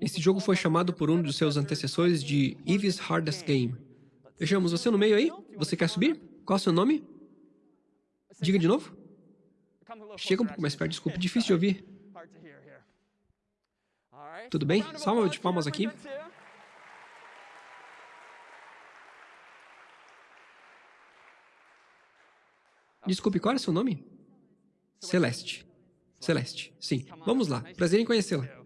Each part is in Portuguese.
Esse jogo foi chamado por um dos seus antecessores de Eve's Hardest Game. Vejamos, você no meio aí? Você quer subir? Qual é o seu nome? Diga de novo. Chega um pouco mais perto, desculpa, difícil de ouvir. Tudo bem? Salva de palmas aqui. Desculpe, qual é o seu nome? Celeste. Celeste, sim. Vamos lá, prazer em conhecê-la.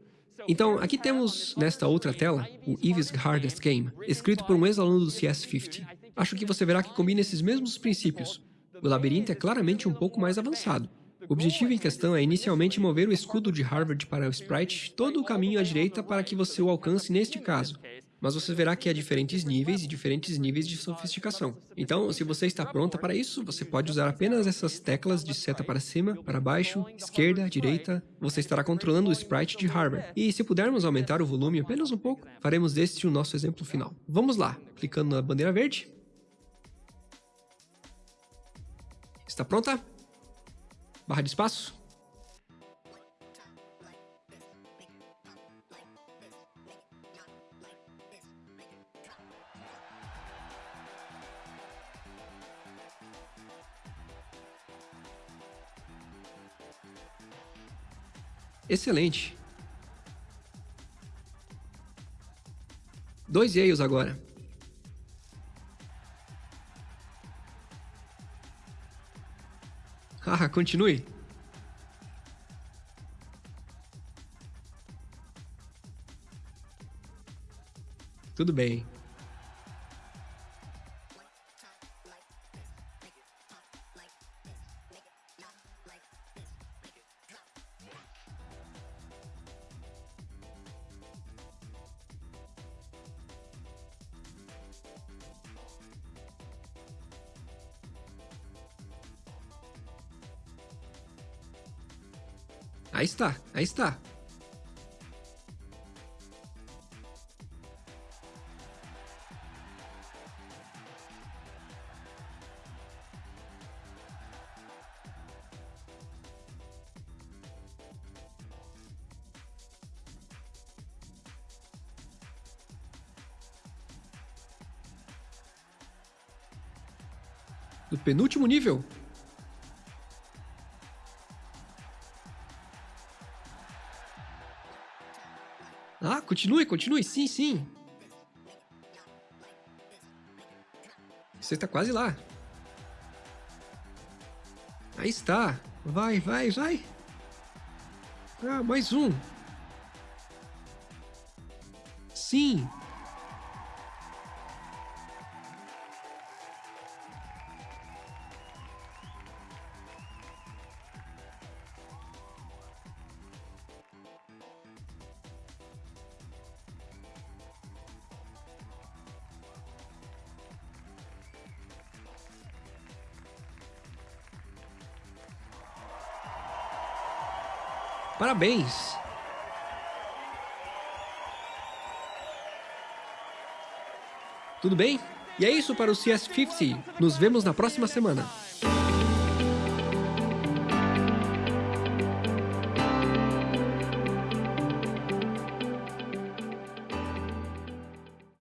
Então, aqui temos, nesta outra tela, o Eve's Hardest Game, escrito por um ex-aluno do CS50. Acho que você verá que combina esses mesmos princípios. O labirinto é claramente um pouco mais avançado. O objetivo em questão é inicialmente mover o escudo de Harvard para o sprite todo o caminho à direita para que você o alcance neste caso, mas você verá que há diferentes níveis e diferentes níveis de sofisticação. Então, se você está pronta para isso, você pode usar apenas essas teclas de seta para cima, para baixo, esquerda, direita. Você estará controlando o sprite de Harvard. E se pudermos aumentar o volume apenas um pouco, faremos deste o nosso exemplo final. Vamos lá, clicando na bandeira verde. Está pronta? Barra de espaço. Excelente. Dois Yales agora. Ah, continue. Tudo bem. Aí está, aí está. Do penúltimo nível? Ah, continue, continue. Sim, sim. Você está quase lá. Aí está. Vai, vai, vai. Ah, mais um. Sim. Parabéns! Tudo bem? E é isso para o CS50. Nos vemos na próxima semana.